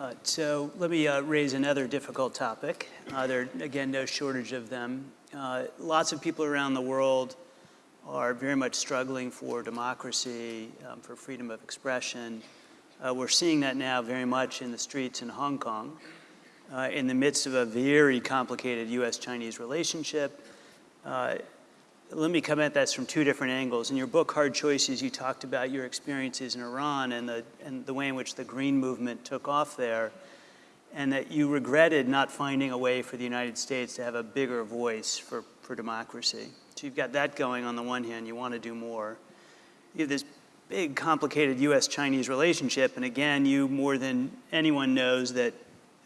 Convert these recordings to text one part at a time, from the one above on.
Uh, so let me uh, raise another difficult topic. Uh, there are, again, no shortage of them. Uh, lots of people around the world are very much struggling for democracy, um, for freedom of expression. Uh, we're seeing that now very much in the streets in Hong Kong, uh, in the midst of a very complicated US-Chinese relationship. Let me come at this from two different angles. In your book, Hard Choices, you talked about your experiences in Iran and the, and the way in which the Green Movement took off there and that you regretted not finding a way for the United States to have a bigger voice for, for democracy. So you've got that going on the one hand, you want to do more. You have this big, complicated US-Chinese relationship, and again, you more than anyone knows that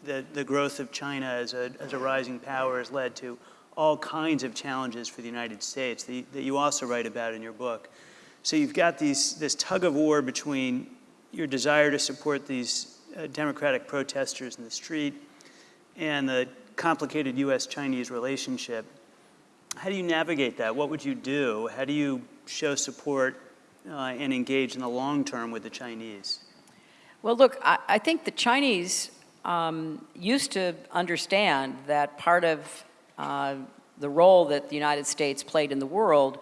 the, the growth of China as a, as a rising power has led to all kinds of challenges for the United States that you, that you also write about in your book. So you've got these, this tug of war between your desire to support these uh, democratic protesters in the street and the complicated US-Chinese relationship. How do you navigate that? What would you do? How do you show support uh, and engage in the long term with the Chinese? Well, look, I, I think the Chinese um, used to understand that part of uh, the role that the United States played in the world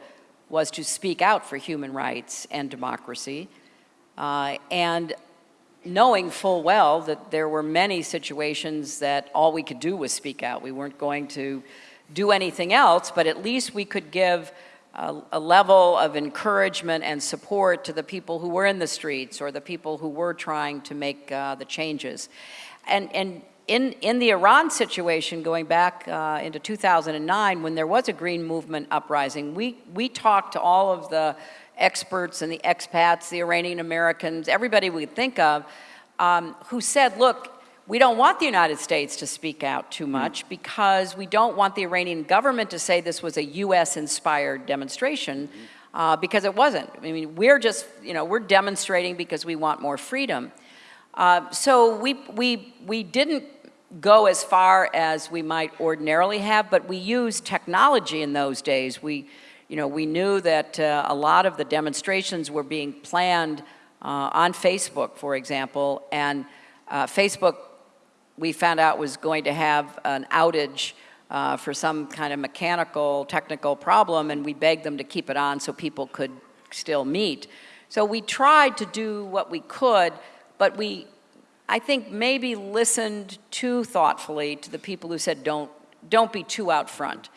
was to speak out for human rights and democracy. Uh, and knowing full well that there were many situations that all we could do was speak out. We weren't going to do anything else, but at least we could give a, a, level of encouragement and support to the people who were in the streets or the people who were trying to make uh, the changes. And, and in, in the Iran situation, going back uh, into 2009, when there was a green movement uprising, we, we talked to all of the experts and the expats, the Iranian Americans, everybody we could think of, um, who said, look, we don't want the United States to speak out too hmm. much because we don't want the Iranian government to say this was a US-inspired demonstration hmm. uh, because it wasn't. I mean, we're just, you know, we're demonstrating because we want more freedom. Uh, so we, we, we didn't go as far as we might ordinarily have, but we used technology in those days. We, you know, we knew that uh, a lot of the demonstrations were being planned uh, on Facebook, for example, and uh, Facebook, we found out was going to have an outage uh, for some kind of mechanical, technical problem, and we begged them to keep it on so people could still meet. So we tried to do what we could, but we, I think, maybe listened too thoughtfully to the people who said don't, don't be too out front.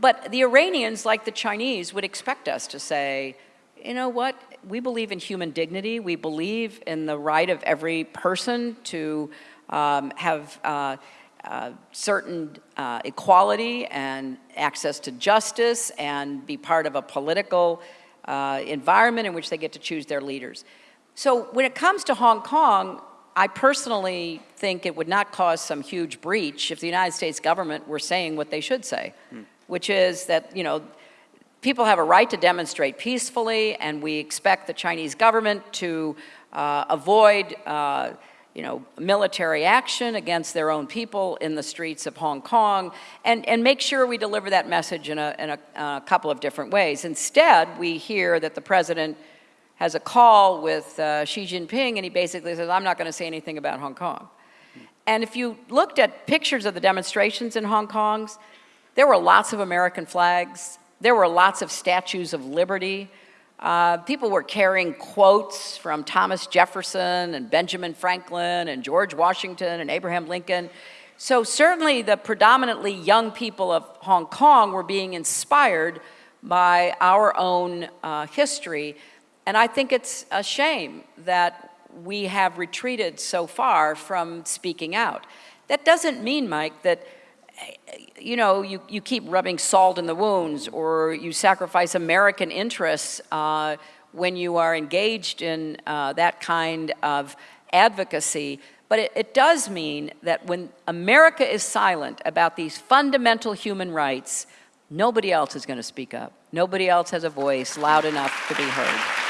But the Iranians, like the Chinese, would expect us to say, you know what, we believe in human dignity. We believe in the right of every person to um, have uh, uh, certain uh, equality and access to justice and be part of a political uh, environment in which they get to choose their leaders. So when it comes to Hong Kong, I personally think it would not cause some huge breach if the United States government were saying what they should say, hmm. which is that, you know, people have a right to demonstrate peacefully and we expect the Chinese government to uh, avoid uh, you know, military action against their own people in the streets of Hong Kong and, and make sure we deliver that message in, a, in a, a couple of different ways. Instead, we hear that the president has a call with uh, Xi Jinping and he basically says, I'm not going to say anything about Hong Kong. And if you looked at pictures of the demonstrations in Hong Kong, there were lots of American flags. There were lots of statues of liberty. Uh, people were carrying quotes from Thomas Jefferson and Benjamin Franklin and George Washington and Abraham Lincoln. So certainly the predominantly young people of Hong Kong were being inspired by our own uh, history. And I think it's a shame that we have retreated so far from speaking out. That doesn't mean, Mike, that you know, you, you keep rubbing salt in the wounds or you sacrifice American interests uh, when you are engaged in uh, that kind of advocacy. But it, it does mean that when America is silent about these fundamental human rights, nobody else is going to speak up. Nobody else has a voice loud enough to be heard.